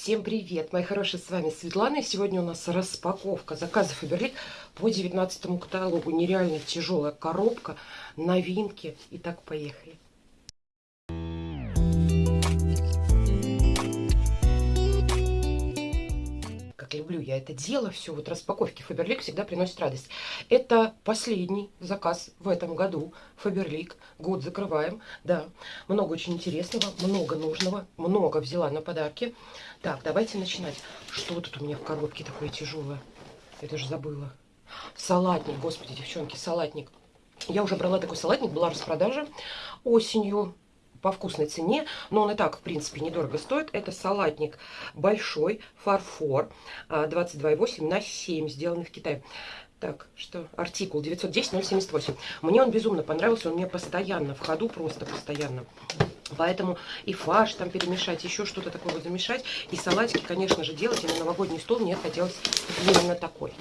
Всем привет, мои хорошие, с вами Светлана. И сегодня у нас распаковка заказов Фаберлик по 19 каталогу. Нереально тяжелая коробка, новинки. Итак, поехали. Как люблю я это дело, все, вот распаковки Фаберлик всегда приносит радость. Это последний заказ в этом году Фаберлик. Год закрываем, да. Много очень интересного, много нужного, много взяла на подарки. Так, давайте начинать. Что тут у меня в коробке такое тяжелое? Это же забыла. Салатник, господи, девчонки, салатник. Я уже брала такой салатник, была распродажа осенью по вкусной цене, но он и так, в принципе, недорого стоит. Это салатник большой, фарфор, 22,8 на 7, сделанный в Китае. Так, что? Артикул 910-078. Мне он безумно понравился, он мне постоянно в ходу, просто постоянно. Поэтому и фарш там перемешать, еще что-то такое вот замешать. И салатики, конечно же, делать. И на новогодний стол мне хотелось именно такой.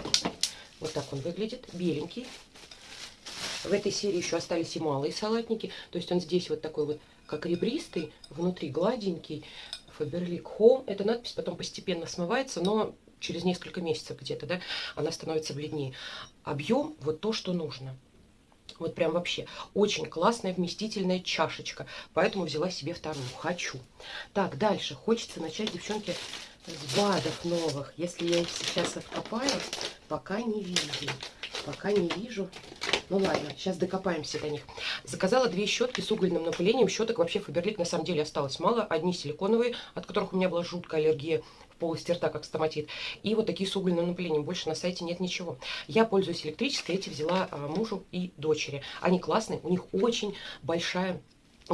Вот так он выглядит, беленький. В этой серии еще остались и малые салатники. То есть он здесь вот такой вот как ребристый, внутри гладенький. Фаберлик Home. Эта надпись потом постепенно смывается, но через несколько месяцев где-то, да, она становится бледнее. Объем вот то, что нужно. Вот прям вообще очень классная вместительная чашечка. Поэтому взяла себе вторую. Хочу. Так, дальше. Хочется начать, девчонки, с БАДов новых. Если я их сейчас откопаю, пока не вижу. Пока не вижу. Ну ладно, сейчас докопаемся до них. Заказала две щетки с угольным напылением. Щеток вообще Фаберлик на самом деле осталось мало. Одни силиконовые, от которых у меня была жуткая аллергия в полости рта, как стоматит. И вот такие с угольным напылением. Больше на сайте нет ничего. Я пользуюсь электрической. Эти взяла а, мужу и дочери. Они классные. У них очень большая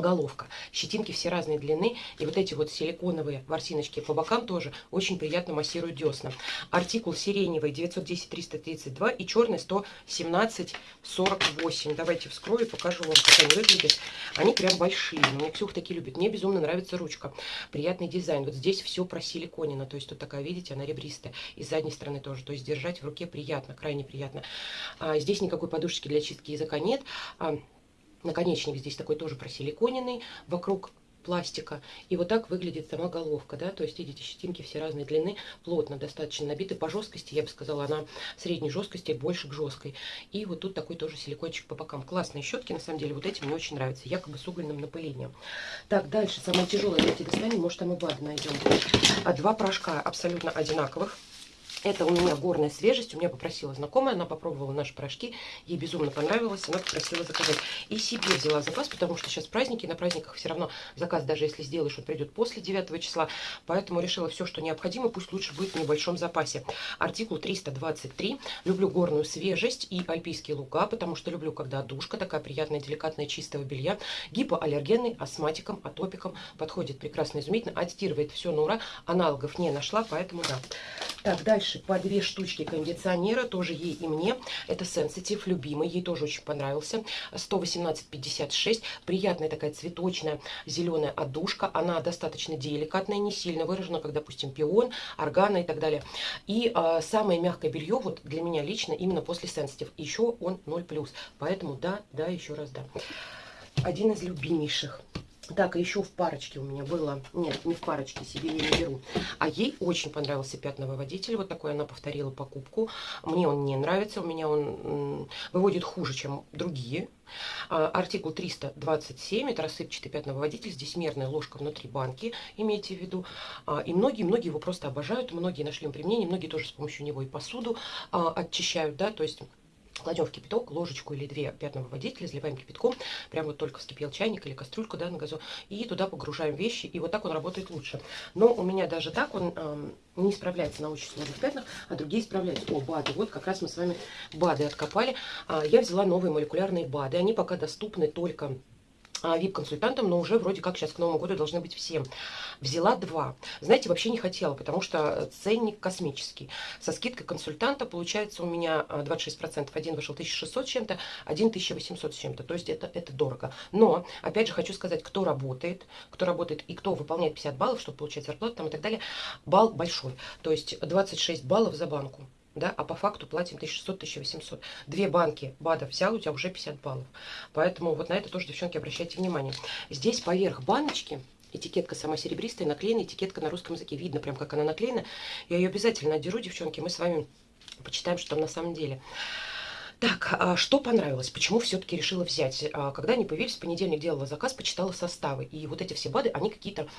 головка. Щетинки все разной длины. И вот эти вот силиконовые ворсиночки по бокам тоже очень приятно массируют десна. Артикул сиреневый 910-332 и черный 117-48. Давайте вскрою, покажу вам, как они выглядят. Они прям большие. Меня Ксюха такие любит. Мне безумно нравится ручка. Приятный дизайн. Вот здесь все просиликонено. То есть тут такая, видите, она ребристая. И с задней стороны тоже. То есть держать в руке приятно, крайне приятно. А, здесь никакой подушечки для чистки языка нет. А, Наконечник здесь такой тоже просиликоненный вокруг пластика. И вот так выглядит сама головка, да, то есть, видите, щетинки все разной длины, плотно достаточно набиты по жесткости, я бы сказала, она средней жесткости, больше к жесткой. И вот тут такой тоже силикончик по бокам. Классные щетки, на самом деле, вот эти мне очень нравятся, якобы с угольным напылением. Так, дальше, самое тяжелое, давайте достанем, может там и БАД найдем. А два порошка абсолютно одинаковых. Это у меня горная свежесть. У меня попросила знакомая, она попробовала наши порошки. Ей безумно понравилось, она попросила заказать. И себе взяла заказ, потому что сейчас праздники. На праздниках все равно заказ, даже если сделаешь, он придет после 9 числа. Поэтому решила все, что необходимо, пусть лучше будет в небольшом запасе. Артикул 323. Люблю горную свежесть и альпийские луга, потому что люблю, когда душка такая приятная, деликатная, чистого белья. Гипоаллергенный, астматиком, атопиком. Подходит прекрасно, изумительно. Отстирывает все на ура. Аналогов не нашла, поэтому да. Так, дальше дальше по две штучки кондиционера, тоже ей и мне. Это Sensitive, любимый, ей тоже очень понравился. 118,56. Приятная такая цветочная зеленая отдушка. Она достаточно деликатная, не сильно выражена, как, допустим, пион, органа и так далее. И э, самое мягкое белье, вот для меня лично, именно после Sensitive. Еще он 0+. Поэтому да, да, еще раз да. Один из любимейших. Так, еще в парочке у меня было, нет, не в парочке, себе я не беру. А ей очень понравился пятновыводитель, вот такой она повторила покупку. Мне он не нравится, у меня он выводит хуже, чем другие. А, артикул 327, это рассыпчатый пятновыводитель, здесь мерная ложка внутри банки, имейте в виду. А, и многие-многие его просто обожают, многие нашли им применение, многие тоже с помощью него и посуду а, очищают, да, то есть Кладем в кипяток ложечку или две пятного водителя, заливаем кипятком, прямо вот только вскипел чайник или кастрюльку да, на газу, и туда погружаем вещи, и вот так он работает лучше. Но у меня даже так он э, не справляется на очень сложных пятнах, а другие справляются. О, БАДы, вот как раз мы с вами БАДы откопали. А, я взяла новые молекулярные БАДы, они пока доступны только VIP-консультантом, но уже вроде как сейчас к Новому году должны быть всем. Взяла два. Знаете, вообще не хотела, потому что ценник космический. Со скидкой консультанта получается у меня 26%. А, один вышел 1600 с чем-то, один 1800 с чем-то. То есть это, это дорого. Но, опять же, хочу сказать, кто работает, кто работает и кто выполняет 50 баллов, чтобы получать зарплату там и так далее, балл большой. То есть 26 баллов за банку да, а по факту платим 1600-1800. Две банки БАДов взял, у тебя уже 50 баллов. Поэтому вот на это тоже, девчонки, обращайте внимание. Здесь поверх баночки Этикетка сама серебристая, наклеена этикетка на русском языке. Видно прям, как она наклеена. Я ее обязательно отдеру, девчонки. Мы с вами почитаем, что там на самом деле. Так, а что понравилось? Почему все-таки решила взять? А, когда они появились, в понедельник делала заказ, почитала составы. И вот эти все БАДы, они какие-то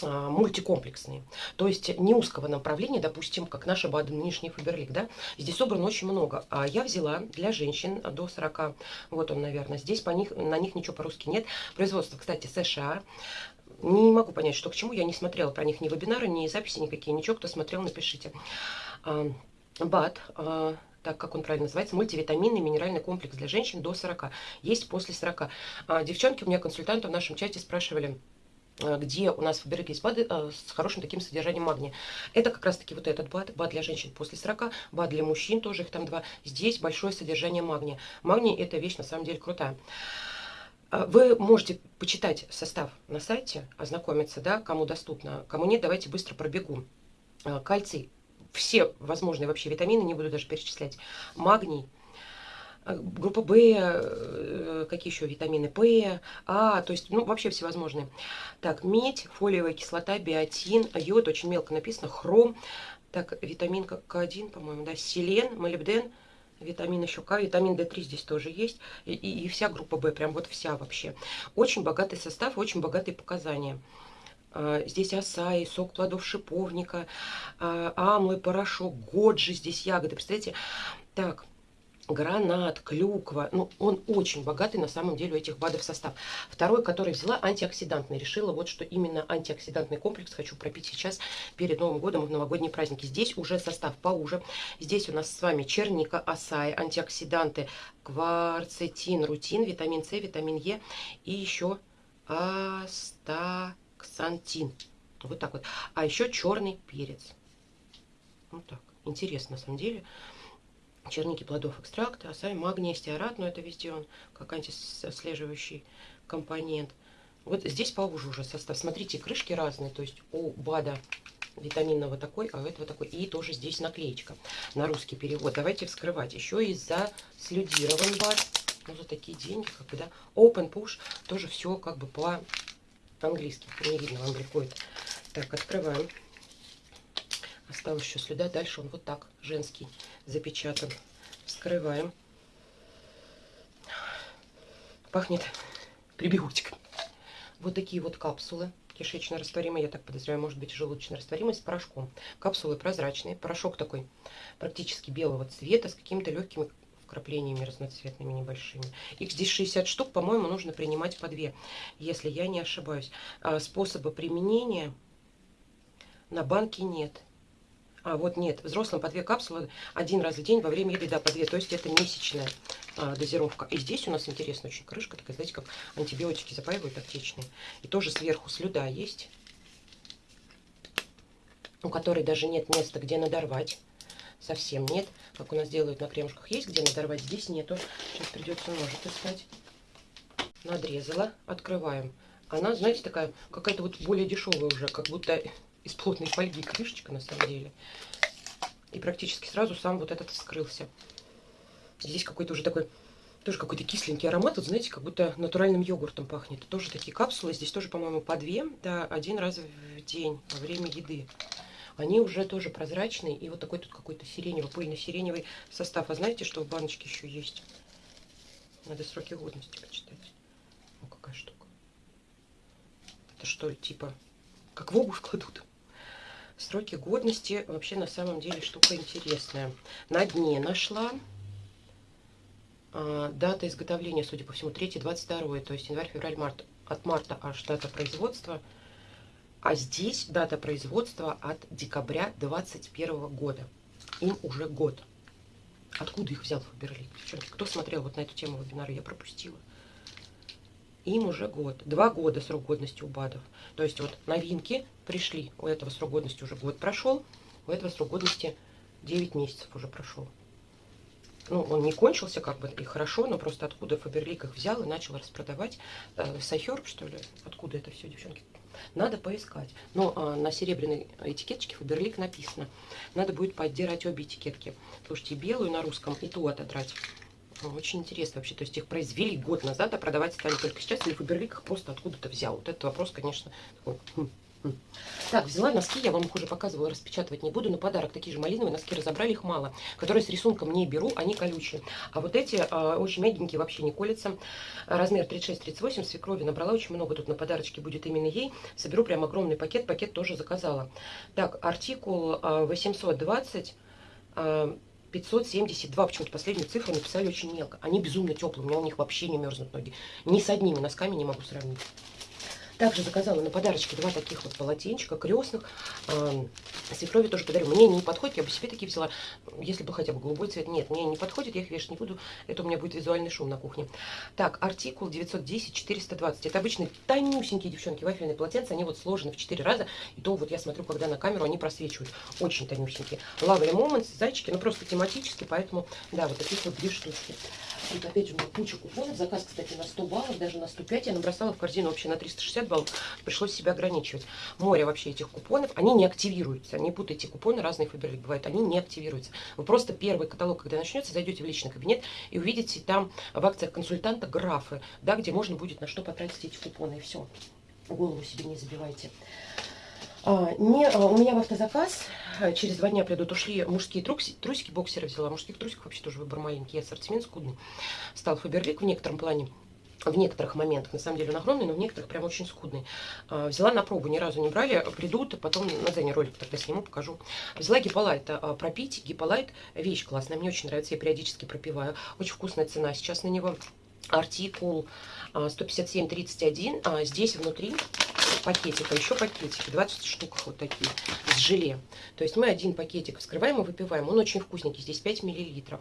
а, мультикомплексные. То есть не узкого направления, допустим, как наши БАДы нынешний Фаберлик, да? Здесь собрано очень много. А я взяла для женщин до 40, вот он, наверное, здесь по них, на них ничего по-русски нет. Производство, кстати, США. Не могу понять, что к чему. Я не смотрела про них ни вебинары, ни записи никакие, ничего. Кто смотрел, напишите. БАД так как он правильно называется, мультивитаминный минеральный комплекс для женщин до 40. Есть после 40. А, девчонки у меня консультанты в нашем чате спрашивали, а, где у нас в Фаберик есть БАДы а, с хорошим таким содержанием магния. Это как раз таки вот этот БАД, БАД для женщин после 40, БАД для мужчин, тоже их там два. Здесь большое содержание магния. Магний это вещь на самом деле крутая. А, вы можете почитать состав на сайте, ознакомиться, да, кому доступно. Кому нет, давайте быстро пробегу. Кальций все возможные вообще витамины, не буду даже перечислять. Магний, э, группа В, э, какие еще витамины, П, А, то есть, ну, вообще всевозможные. Так, медь, фолиевая кислота, биотин, йод, очень мелко написано, хром, так, витамин К1, по-моему, да, селен, молибден, витамин еще К, витамин D3 здесь тоже есть, и, и, и вся группа В, прям вот вся вообще. Очень богатый состав, очень богатые показания. А, здесь асаи, сок плодов шиповника, а, амлы, порошок, годжи, здесь ягоды. Представляете? Так, гранат, клюква. Ну, он очень богатый на самом деле у этих БАДов состав. Второй, который взяла, антиоксидантный. Решила вот, что именно антиоксидантный комплекс хочу пропить сейчас перед Новым годом в новогодние праздники. Здесь уже состав поуже. Здесь у нас с вами черника, асаи, антиоксиданты, кварцетин, рутин, витамин С, витамин Е и еще астаксантин ксантин. Вот так вот. А еще черный перец. Вот так. Интересно, на самом деле. Черники плодов экстракта, асай, магний, стеарат, но это везде он как антислеживающий компонент. Вот здесь поуже уже состав. Смотрите, крышки разные. То есть у БАДа витаминного такой, а у этого такой. И тоже здесь наклеечка на русский перевод. Давайте вскрывать. Еще и за слюдирован БАД. Ну, за такие деньги, как бы, да. Open Push. Тоже все как бы по по-английски. Не видно, вам приходит. Так, открываем. Осталось еще следа. Дальше он вот так, женский, запечатан. Вскрываем. Пахнет прибиотиком. Вот такие вот капсулы кишечно растворимые, я так подозреваю, может быть желудочно растворимый с порошком. Капсулы прозрачные, порошок такой практически белого цвета с какими-то легкими вкраплениями разноцветными небольшими. Их здесь 60 штук, по-моему, нужно принимать по 2, если я не ошибаюсь. А способа применения на банке нет. А, вот нет, взрослым по 2 капсулы один раз в день во время еды, да, по 2, то есть это месячная а, дозировка. И здесь у нас интересно очень крышка, такая, знаете, как антибиотики запаивают аптечные. И тоже сверху слюда есть, у которой даже нет места, где надорвать совсем нет. Как у нас делают на кремушках, есть где надорвать, здесь нету. Сейчас придется ножик искать. Надрезала, открываем. Она, знаете, такая, какая-то вот более дешевая уже, как будто из плотной фольги крышечка на самом деле. И практически сразу сам вот этот вскрылся. Здесь какой-то уже такой, тоже какой-то кисленький аромат. Вот знаете, как будто натуральным йогуртом пахнет. Тоже такие капсулы. Здесь тоже, по-моему, по две, да, один раз в день во время еды они уже тоже прозрачные. И вот такой тут какой-то сиреневый, пыльно-сиреневый состав. А знаете, что в баночке еще есть? Надо сроки годности почитать. О, какая штука. Это что, типа, как в обувь кладут? Сроки годности вообще на самом деле штука интересная. На дне нашла а, дата изготовления, судя по всему, 3-22, то есть январь, февраль, март. От марта аж дата производства – а здесь дата производства от декабря 2021 года. Им уже год. Откуда их взял Фаберлик? Девчонки, кто смотрел вот на эту тему вебинара, я пропустила. Им уже год. Два года срок годности у БАДов. То есть вот новинки пришли. У этого срок годности уже год прошел. У этого срок годности 9 месяцев уже прошел. Ну, он не кончился, как бы, и хорошо, но просто откуда Фаберлик их взял и начал распродавать. Э, С iHerb, что ли? Откуда это все, девчонки? Надо поискать. Но а, на серебряной этикеточке Фаберлик написано. Надо будет поддирать обе этикетки. Слушайте, белую на русском и ту отодрать. Очень интересно вообще. То есть их произвели год назад, а продавать стали только сейчас. Или Фаберлик их просто откуда-то взял. Вот этот вопрос, конечно, такой... Хм. Так, взяла носки, я вам их уже показывала, распечатывать не буду. На подарок такие же малиновые носки, разобрали их мало. Которые с рисунком не беру, они колючие. А вот эти э, очень мягенькие, вообще не колятся. Размер 36-38, свекрови набрала очень много. Тут на подарочке будет именно ей. Соберу прям огромный пакет, пакет тоже заказала. Так, артикул э, 820... Э, 572, почему-то последнюю цифру написали очень мелко. Они безумно теплые, у меня у них вообще не мерзнут ноги. Ни с одними носками не могу сравнить. Также заказала на подарочке два таких вот полотенчика крестных. Э, свекрови тоже подарю. Мне не подходит, я бы себе такие взяла, если бы хотя бы голубой цвет. Нет, мне не подходит, я их вешать не буду. Это у меня будет визуальный шум на кухне. Так, артикул 910-420. Это обычные тонюсенькие девчонки, вафельные полотенца. Они вот сложены в 4 раза. И то вот я смотрю, когда на камеру они просвечивают. Очень тонюсенькие. Lovely Moments, зайчики, ну просто тематически, поэтому, да, вот таких вот две штучки. Тут опять же у меня куча купонов. Заказ, кстати, на 100 баллов, даже на 105. Я набросала в корзину вообще на 360 баллов. Пришлось себя ограничивать. Море вообще этих купонов. Они не активируются. Не путайте купоны, разные Фаберлик бывают. Они не активируются. Вы просто первый каталог, когда начнется, зайдете в личный кабинет и увидите там в акциях консультанта графы, да, где можно будет на что потратить эти купоны. И все. Голову себе не забивайте. А, не, а, у меня в автозаказ а, через два дня придут, ушли мужские трусики, трусики боксеры взяла. Мужских трусиков вообще тоже выбор маленький, ассортимент скудный. Стал Фаберлик в некотором плане в некоторых моментах, на самом деле он огромный, но в некоторых прям очень скудный. взяла на пробу, ни разу не брали, придут, потом на Дзене ролик тогда сниму, покажу. Взяла гиполайт пропить, гиполайт, вещь классная, мне очень нравится, я периодически пропиваю. Очень вкусная цена сейчас на него. Артикул 157,31, здесь внутри пакетика, еще пакетики, 20 штук вот такие, с желе. То есть мы один пакетик вскрываем и выпиваем. Он очень вкусненький, здесь 5 миллилитров.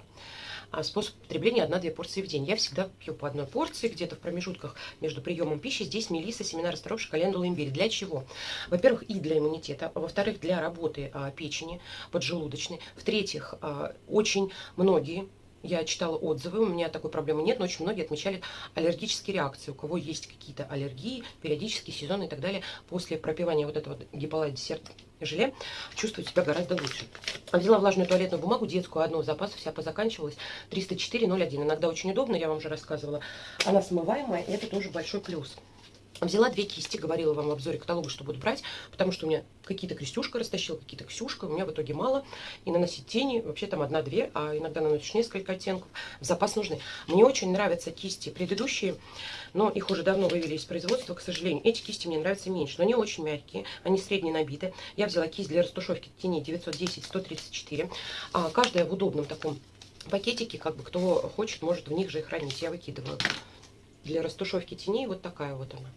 А способ потребления 1-2 порции в день. Я всегда пью по одной порции, где-то в промежутках между приемом пищи. Здесь мелиса, семена расторопших, календула, имбирь. Для чего? Во-первых, и для иммунитета. Во-вторых, для работы а, печени поджелудочной. В-третьих, а, очень многие я читала отзывы, у меня такой проблемы нет, но очень многие отмечали аллергические реакции. У кого есть какие-то аллергии, периодические сезоны и так далее, после пропивания вот этого гиполайт десерт желе чувствуют себя гораздо лучше. Взяла влажную туалетную бумагу, детскую одну, запас вся позаканчивалась, 304,01. Иногда очень удобно, я вам уже рассказывала. Она смываемая, это тоже большой плюс. Взяла две кисти, говорила вам в обзоре каталога, что буду брать, потому что у меня какие-то крестюшка растащила, какие-то ксюшка, у меня в итоге мало. И наносить тени, вообще там одна-две, а иногда наносишь несколько оттенков. В запас нужны. Мне очень нравятся кисти предыдущие, но их уже давно вывели из производства, к сожалению. Эти кисти мне нравятся меньше, но они очень мягкие, они средне набиты. Я взяла кисть для растушевки теней 910-134. А, каждая в удобном таком пакетике, как бы кто хочет, может в них же и хранить. Я выкидываю. Для растушевки теней вот такая вот она.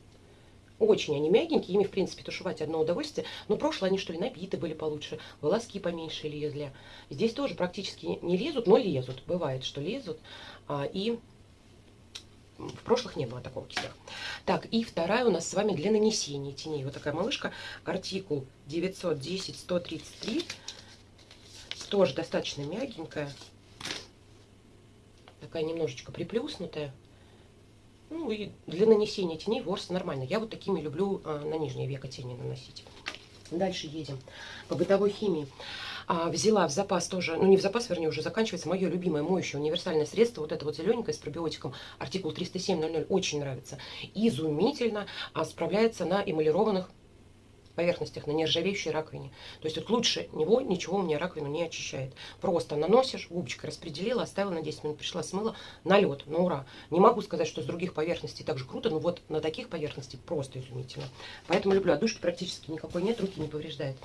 Очень они мягенькие, ими, в принципе, тушевать одно удовольствие. Но прошлое они, что ли, набиты были получше, волоски поменьше лезли. Здесь тоже практически не лезут, но лезут. Бывает, что лезут. А, и в прошлых не было такого кистях. Так, и вторая у нас с вами для нанесения теней. Вот такая малышка, артикул 910-133. Тоже достаточно мягенькая. Такая немножечко приплюснутая. Ну и для нанесения теней ворс нормально. Я вот такими люблю а, на нижнее веко тени наносить. Дальше едем. По бытовой химии. А, взяла в запас тоже, ну не в запас, вернее, уже заканчивается, мое любимое моющее универсальное средство. Вот это вот зелененькое с пробиотиком, артикул 307.00, очень нравится. Изумительно а, справляется на эмалированных поверхностях, на нержавеющей раковине. То есть вот лучше него ничего у меня раковину не очищает. Просто наносишь, губочкой распределила, оставила на 10 минут, пришла, смыла, на лед, на ура. Не могу сказать, что с других поверхностей так же круто, но вот на таких поверхностей просто изумительно. Поэтому люблю. Отдушки практически никакой нет, руки не повреждает.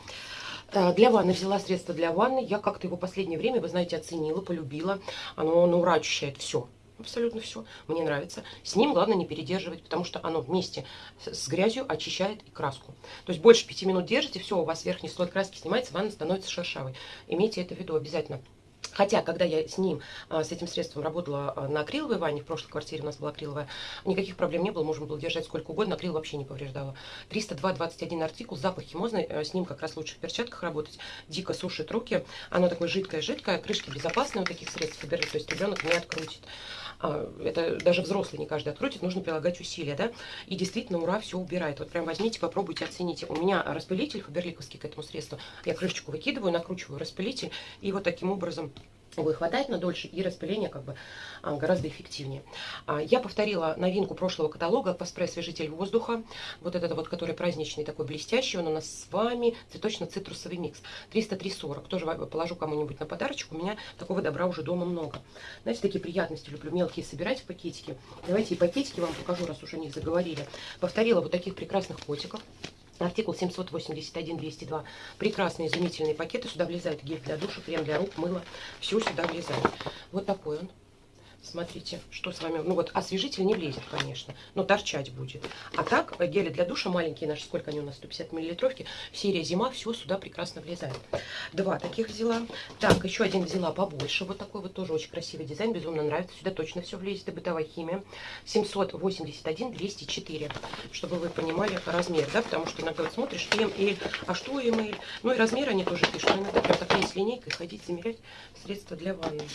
Э, для ванны взяла средство для ванны. Я как-то его последнее время, вы знаете, оценила, полюбила. Оно на ура очищает все абсолютно все. Мне нравится. С ним главное не передерживать, потому что оно вместе с грязью очищает и краску. То есть больше пяти минут держите, все, у вас верхний слой краски снимается, ванна становится шершавой. Имейте это в виду обязательно. Хотя, когда я с ним, а, с этим средством работала а, на акриловой ванне, в прошлой квартире у нас была акриловая, никаких проблем не было, можно было держать сколько угодно, акрил вообще не повреждала. 302-21 артикул, запах химозный, э, с ним как раз лучше в перчатках работать, дико сушит руки, оно такое жидкое-жидкое, крышки безопасные у таких средств, то есть ребенок не открутит. А, это даже взрослый не каждый открутит, нужно прилагать усилия, да, и действительно ура, все убирает. Вот прям возьмите, попробуйте, оцените. У меня распылитель фаберликовский к этому средству, я крышечку выкидываю, накручиваю распылитель, и вот таким образом его хватает на дольше, и распыление как бы а, гораздо эффективнее. А, я повторила новинку прошлого каталога Паспрей освежитель воздуха. Вот этот вот, который праздничный, такой блестящий. Он у нас с вами цветочно-цитрусовый микс. 303,40. Тоже положу кому-нибудь на подарочек. У меня такого добра уже дома много. Знаете, такие приятности люблю мелкие собирать в пакетики. Давайте и пакетики вам покажу, раз уж о них заговорили. Повторила вот таких прекрасных котиков. Артикул 781-202. Прекрасные, изумительные пакеты. Сюда влезает гель для душа, крем для рук, мыло. Все сюда влезает. Вот такой он. Смотрите, что с вами... Ну вот освежитель не влезет, конечно, но торчать будет. А так, э, гели для душа маленькие наши, сколько они у нас, 150 миллилитровки, серия зима, все сюда прекрасно влезает. Два таких взяла. Так, еще один взяла побольше, вот такой вот тоже очень красивый дизайн, безумно нравится. Сюда точно все влезет, и бытовая химия. 781-204, чтобы вы понимали размер, да, потому что иногда вот смотришь, МЛ, а что МЛ? Ну и размер они тоже пишут, иногда прям такая с линейкой ходить, замерять средства для ванны.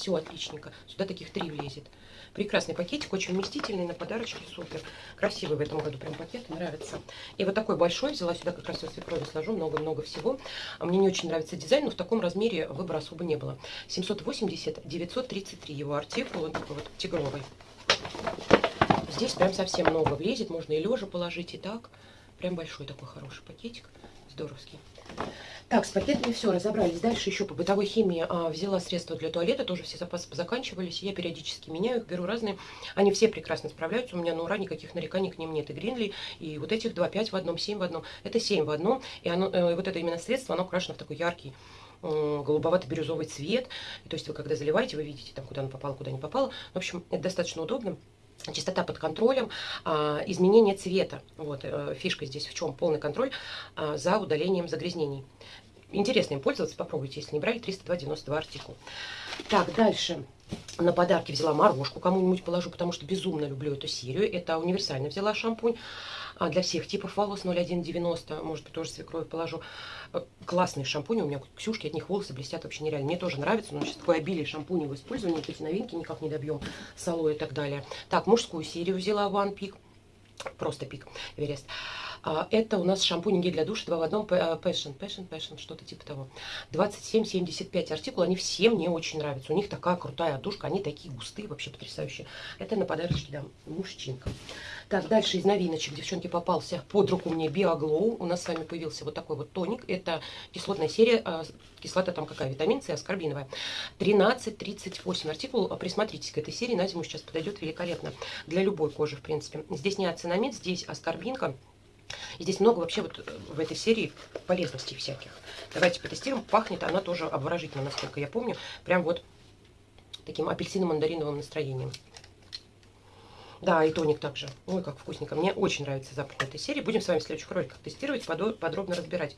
Все отличненько. Сюда таких три влезет. Прекрасный пакетик, очень вместительный, на подарочки супер. Красивый в этом году прям пакет, нравится. И вот такой большой взяла сюда, как раз со свекрови сложу, много-много всего. А мне не очень нравится дизайн, но в таком размере выбора особо не было. 780, 933 его артикул, он такой вот тигровый. Здесь прям совсем много влезет, можно и лежа положить, и так. Прям большой такой хороший пакетик, здоровский. Так, с пакетами все, разобрались. Дальше еще по бытовой химии а, взяла средства для туалета, тоже все запасы заканчивались. Я периодически меняю их, беру разные. Они все прекрасно справляются, у меня на ура никаких нареканий к ним нет. И Гринли, и вот этих два, пять в одном, семь в одном. Это семь в одном, и оно, э, вот это именно средство, оно окрашено в такой яркий голубовато-бирюзовый цвет. То есть вы когда заливаете, вы видите, там, куда оно попало, куда не попало. В общем, это достаточно удобно. Чистота под контролем, а, изменение цвета. Вот, э, фишка здесь в чем? Полный контроль а, за удалением загрязнений. Интересно им пользоваться, попробуйте, если не брали, 302,92 артикул. Так, дальше. На подарки взяла морожку, кому-нибудь положу, потому что безумно люблю эту серию. Это универсально взяла шампунь для всех типов волос 0190, может быть, тоже свекровь положу. Э, классные шампуни, у меня Ксюшки, от них волосы блестят вообще нереально. Мне тоже нравится, но сейчас такое обилие шампуней в использовании, эти новинки никак не добьем, с и так далее. Так, мужскую серию взяла One Peak, просто пик, Эверест. А, это у нас шампунь гель для душа 2 в одном Passion, Passion, Passion, что-то типа того. 27,75 артикул, они все мне очень нравятся. У них такая крутая отдушка, они такие густые, вообще потрясающие. Это на подарочки дам мужчинкам. Так, дальше из новиночек, девчонки, попался под руку мне Биоглоу. У нас с вами появился вот такой вот тоник. Это кислотная серия, а, кислота там какая, витамин С, аскорбиновая. 13,38 артикул. Присмотритесь к этой серии, на зиму сейчас подойдет великолепно. Для любой кожи, в принципе. Здесь не ацинамид, здесь аскорбинка. И здесь много вообще вот э, в этой серии полезностей всяких. Давайте потестируем. Пахнет она тоже обворожительно, насколько я помню. Прям вот таким апельсино-мандариновым настроением. Да, и тоник также. Ой, как вкусненько. Мне очень нравится запах этой серии. Будем с вами в следующих роликах тестировать, подробно разбирать.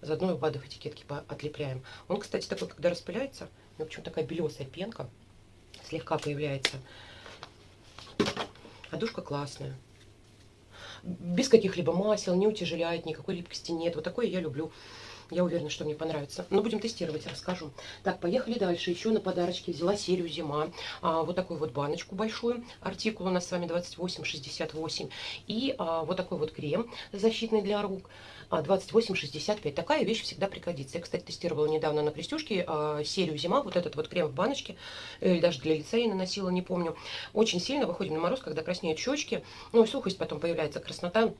Заодно и БАДов этикетки отлепляем. Он, кстати, такой, когда распыляется, у него почему такая белесая пенка слегка появляется. А душка классная без каких-либо масел, не утяжеляет, никакой липкости нет. Вот такое я люблю. Я уверена, что мне понравится. Но будем тестировать, расскажу. Так, поехали дальше. Еще на подарочке взяла серию «Зима». А, вот такую вот баночку большую. Артикул у нас с вами 28,68. И а, вот такой вот крем защитный для рук. 28,65. А, Такая вещь всегда пригодится. Я, кстати, тестировала недавно на Крестюшке а, серию «Зима». Вот этот вот крем в баночке. Или даже для лица я наносила, не помню. Очень сильно выходим на мороз, когда краснеют щечки. Ну и сухость потом появляется, краснота.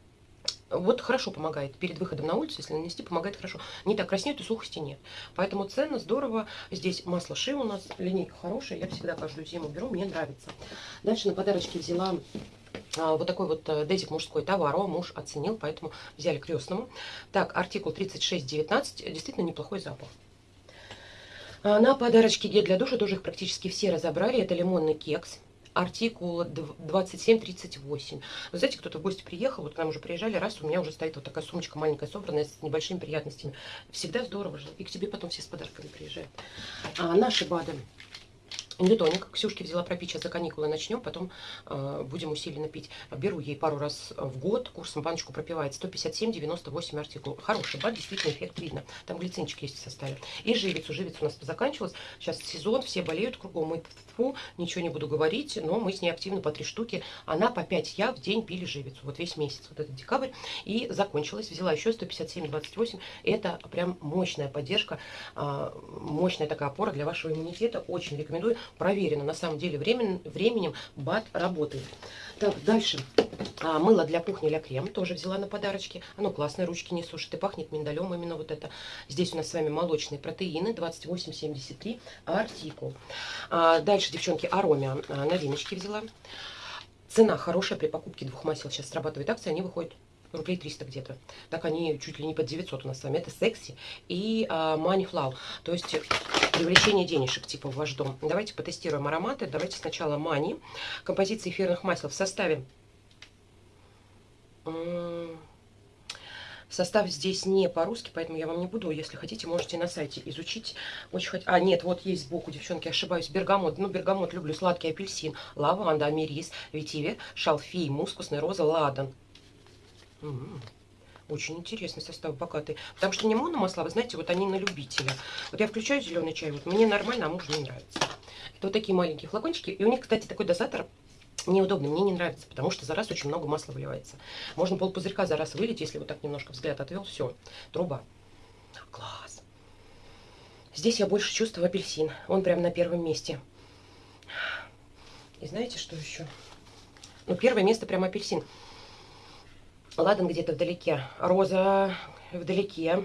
Вот хорошо помогает. Перед выходом на улицу, если нанести, помогает хорошо. Не так краснеют и сухости нет. Поэтому ценно, здорово. Здесь масло Ши у нас, линейка хорошая. Я всегда каждую зиму беру, мне нравится. Дальше на подарочке взяла вот такой вот э, дезик мужской товар. О, муж оценил, поэтому взяли крестному. Так, артикул 3619. Действительно неплохой запах. А, на подарочке гель для душа тоже их практически все разобрали. Это лимонный кекс артикул 2738. Вы знаете, кто-то в гости приехал, вот к нам уже приезжали, раз, у меня уже стоит вот такая сумочка маленькая, собранная, с небольшими приятностями. Всегда здорово же. И к тебе потом все с подарками приезжают. А наши БАДы Ньютоник. Ксюшке взяла пропить, сейчас за каникулы начнем, потом э, будем усиленно пить. Беру ей пару раз в год, курсом баночку пропивает 157,98 артикул. Хороший бат, действительно эффект видно. Там глицинчик есть в составе. И живицу. Живица у нас заканчивалась. Сейчас сезон, все болеют кругом. Мы, фу, ничего не буду говорить, но мы с ней активно по три штуки. Она по 5 я в день пили живицу. Вот весь месяц, вот этот декабрь. И закончилась. Взяла еще 157,28. Это прям мощная поддержка, э, мощная такая опора для вашего иммунитета. Очень рекомендую проверено. На самом деле времен, временем БАТ работает. Так, дальше. А, мыло для кухни Ля Крем тоже взяла на подарочки. Оно классное, ручки не сушит и пахнет миндалем именно вот это. Здесь у нас с вами молочные протеины 28,73 артикул. А, дальше, девчонки, Аромия а, новиночки взяла. Цена хорошая при покупке двух масел. Сейчас срабатывает акция, они выходят рублей 300 где-то. Так они чуть ли не под 900 у нас с вами. Это секси и а, money flow. То есть привлечение денежек типа в ваш дом. Давайте потестируем ароматы. Давайте сначала мани. Композиция эфирных масел в составе... Состав здесь не по-русски, поэтому я вам не буду. Если хотите, можете на сайте изучить. Очень хот... А, нет, вот есть сбоку, девчонки, ошибаюсь. Бергамот. Ну, бергамот люблю. Сладкий апельсин, лаванда, америс, ветиве, шалфей, мускусная роза, ладан. Очень интересный состав, богатый. Потому что не мономасла, вы знаете, вот они на любителя. Вот я включаю зеленый чай, вот мне нормально, а мужу не нравится. Это вот такие маленькие флакончики. И у них, кстати, такой дозатор неудобный, мне не нравится, потому что за раз очень много масла выливается. Можно пол пузырька за раз вылить, если вот так немножко взгляд отвел, все, труба. Класс. Здесь я больше чувствую апельсин. Он прям на первом месте. И знаете, что еще? Ну, первое место прям апельсин. Ладан где-то вдалеке. Роза вдалеке.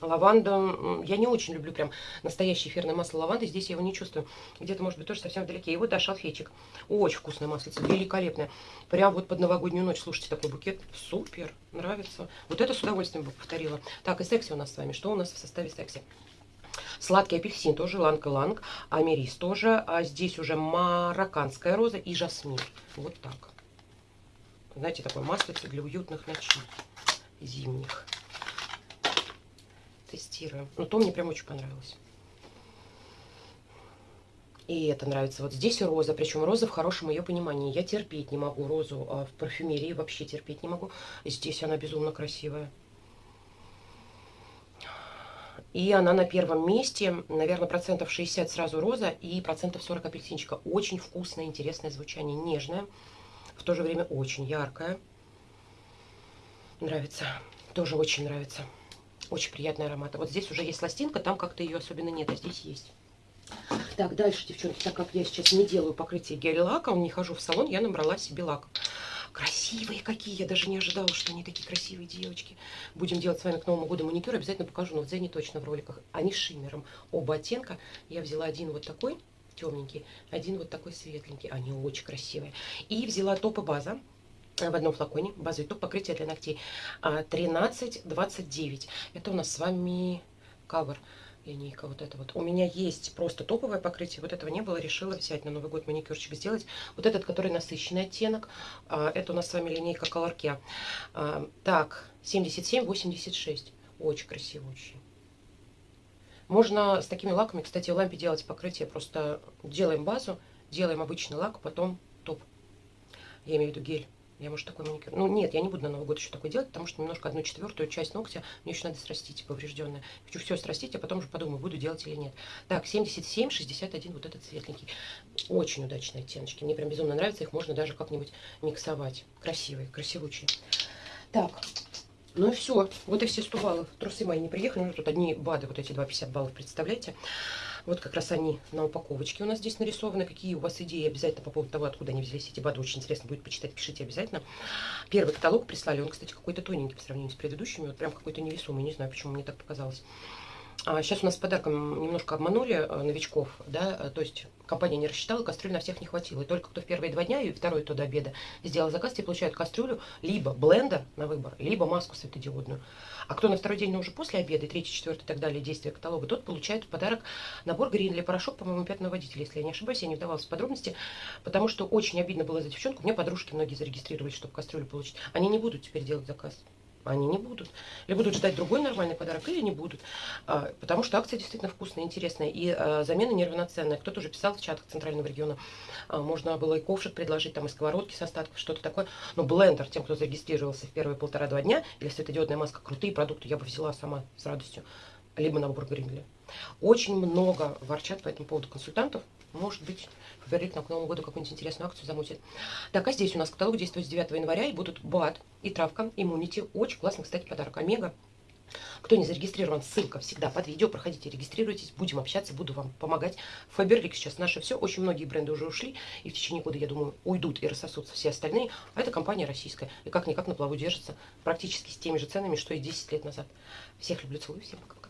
Лаванда, я не очень люблю прям настоящее эфирное масло лаванды, здесь я его не чувствую. Где-то, может быть, тоже совсем вдалеке. И вот, да, шалфейчик. Очень вкусное маслице, великолепное. Прям вот под новогоднюю ночь, слушайте, такой букет. Супер, нравится. Вот это с удовольствием бы повторила. Так, и секси у нас с вами. Что у нас в составе секси? Сладкий апельсин тоже, иланг-иланг, америс тоже. А здесь уже марокканская роза и жасмин. Вот так. Знаете, такое маслице для уютных ночей зимних. Тестируем. Ну, то мне прям очень понравилось. И это нравится. Вот здесь роза, причем роза в хорошем ее понимании. Я терпеть не могу розу а в парфюмерии, вообще терпеть не могу. Здесь она безумно красивая. И она на первом месте, наверное, процентов 60 сразу роза и процентов 40 апельсинчика. Очень вкусное, интересное звучание, нежное в то же время очень яркая. Нравится. Тоже очень нравится. Очень приятный аромат. А вот здесь уже есть пластинка, там как-то ее особенно нет, а здесь есть. Так, дальше, девчонки, так как я сейчас не делаю покрытие гель-лаком, не хожу в салон, я набрала себе лак. Красивые какие, я даже не ожидала, что они такие красивые девочки. Будем делать с вами к Новому году маникюр, обязательно покажу, но в Дзене точно в роликах. Они с шиммером, оба оттенка. Я взяла один вот такой, темненький, один вот такой светленький. Они очень красивые. И взяла топ и база э, в одном флаконе, базовый топ покрытия для ногтей 13,29. А, Это у нас с вами кавер линейка вот это вот. У меня есть просто топовое покрытие, вот этого не было, решила взять на Новый год маникюрчик сделать. Вот этот, который насыщенный оттенок, а, это у нас с вами линейка Color Care. А, так, 77,86, очень красиво, очень. Можно с такими лаками, кстати, в лампе делать покрытие. Просто делаем базу, делаем обычный лак, потом топ. Я имею в виду гель. Я, может, такой маникюр... Ну, нет, я не буду на Новый год еще такой делать, потому что немножко одну четвертую часть ногтя мне еще надо срастить, поврежденная. Хочу все срастить, а потом уже подумаю, буду делать или нет. Так, 77, 61, вот этот светленький. Очень удачные оттеночки. Мне прям безумно нравится, их можно даже как-нибудь миксовать. Красивые, красивучие. Так, ну и все. Вот и все 100 баллов. Трусы мои не приехали. Ну, тут одни БАДы, вот эти 2,50 баллов, представляете? Вот как раз они на упаковочке у нас здесь нарисованы. Какие у вас идеи обязательно по поводу того, откуда они взялись эти БАДы. Очень интересно будет почитать, пишите обязательно. Первый каталог прислали. Он, кстати, какой-то тоненький по сравнению с предыдущими. Вот прям какой-то невесомый. Не знаю, почему мне так показалось. А сейчас у нас с подарком немножко обманули э, новичков, да, то есть компания не рассчитала, кастрюль на всех не хватило. И только кто в первые два дня и второй то до обеда сделал заказ, те получают кастрюлю, либо блендер на выбор, либо маску светодиодную. А кто на второй день, но уже после обеда, третий, четвертый и так далее, действия каталога, тот получает в подарок набор Гринли порошок, по-моему, пятного водителя, если я не ошибаюсь, я не вдавалась в подробности, потому что очень обидно было за девчонку. Меня подружки многие зарегистрировались, чтобы кастрюлю получить. Они не будут теперь делать заказ. Они не будут. Или будут ждать другой нормальный подарок, или не будут. А, потому что акция действительно вкусная, интересная. И а, замена неравноценная. Кто-то уже писал в чатах Центрального региона. А, можно было и ковшик предложить, там и сковородки с остатков, что-то такое. Но блендер, тем, кто зарегистрировался в первые полтора-два дня, или светодиодная маска, крутые продукты я бы взяла сама с радостью. Либо набор Гринли. Очень много ворчат по этому поводу консультантов. Может быть, Фаберлик на к Новому году какую-нибудь интересную акцию замутит. Так, а здесь у нас каталог действует с 9 января, и будут БАД и травка, иммунити. Очень классный, кстати, подарок. Омега. Кто не зарегистрирован, ссылка всегда под видео. Проходите, регистрируйтесь, будем общаться, буду вам помогать. Фаберлик сейчас наше все. Очень многие бренды уже ушли, и в течение года, я думаю, уйдут и рассосутся все остальные. А это компания российская, и как-никак на плаву держится практически с теми же ценами, что и 10 лет назад. Всех люблю, целую, всем пока.